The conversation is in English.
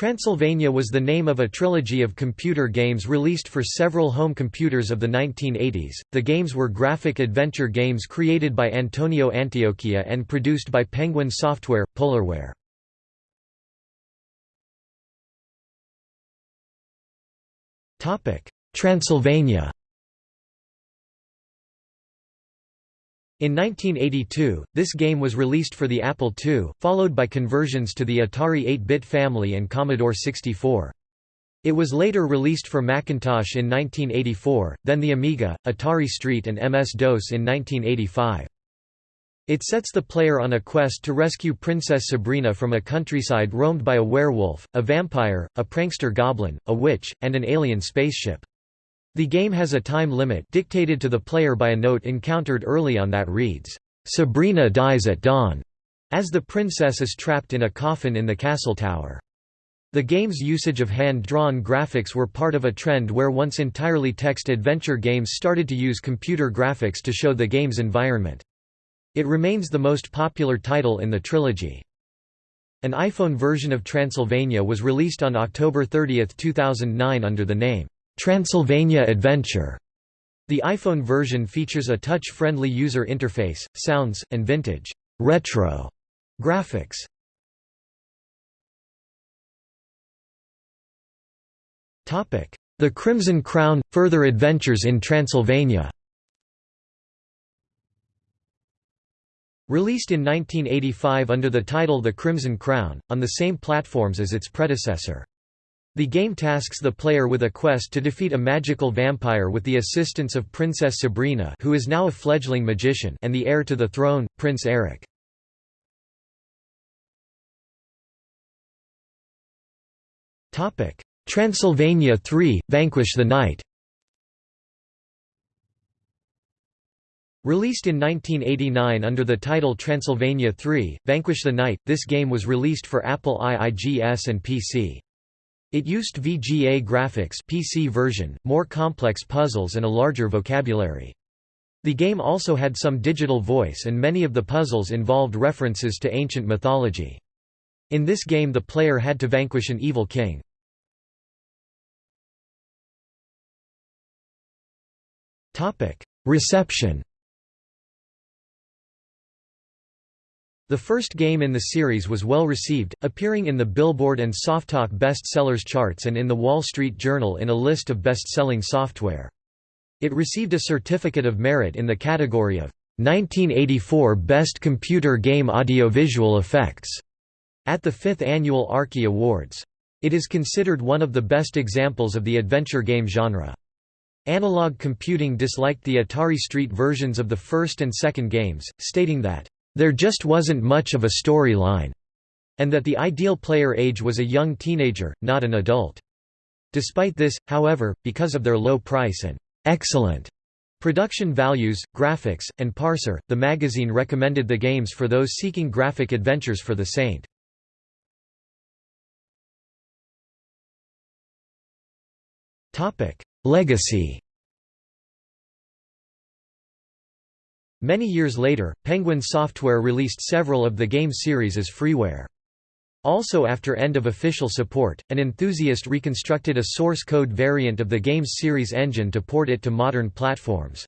Transylvania was the name of a trilogy of computer games released for several home computers of the 1980s. The games were graphic adventure games created by Antonio Antiochia and produced by Penguin Software, Polarware. Transylvania. In 1982, this game was released for the Apple II, followed by conversions to the Atari 8-bit family and Commodore 64. It was later released for Macintosh in 1984, then the Amiga, Atari ST and MS-DOS in 1985. It sets the player on a quest to rescue Princess Sabrina from a countryside roamed by a werewolf, a vampire, a prankster goblin, a witch, and an alien spaceship. The game has a time limit dictated to the player by a note encountered early on that reads, "'Sabrina dies at dawn' as the princess is trapped in a coffin in the castle tower. The game's usage of hand-drawn graphics were part of a trend where once entirely text adventure games started to use computer graphics to show the game's environment. It remains the most popular title in the trilogy. An iPhone version of Transylvania was released on October 30, 2009 under the name, Transylvania Adventure. The iPhone version features a touch-friendly user interface, sounds, and vintage retro graphics. Topic: The Crimson Crown – Further Adventures in Transylvania Released in 1985 under the title The Crimson Crown, on the same platforms as its predecessor. The game tasks the player with a quest to defeat a magical vampire with the assistance of Princess Sabrina who is now a fledgling magician and the heir to the throne, Prince Eric. Transylvania 3 – Vanquish the Night Released in 1989 under the title Transylvania 3 – Vanquish the Night, this game was released for Apple IIGS and PC. It used VGA graphics PC version, more complex puzzles and a larger vocabulary. The game also had some digital voice and many of the puzzles involved references to ancient mythology. In this game the player had to vanquish an evil king. Reception The first game in the series was well received, appearing in the Billboard and Softalk Best Sellers charts and in the Wall Street Journal in a list of best-selling software. It received a Certificate of Merit in the category of 1984 Best Computer Game Audiovisual Effects at the 5th Annual Arkie Awards. It is considered one of the best examples of the adventure game genre. Analog Computing disliked the Atari ST versions of the first and second games, stating that there just wasn't much of a storyline, and that the ideal player age was a young teenager, not an adult. Despite this, however, because of their low price and excellent production values, graphics, and parser, the magazine recommended the games for those seeking graphic adventures for the Saint. Legacy Many years later, Penguin Software released several of the game series as freeware. Also after end of official support, an enthusiast reconstructed a source code variant of the game's series engine to port it to modern platforms.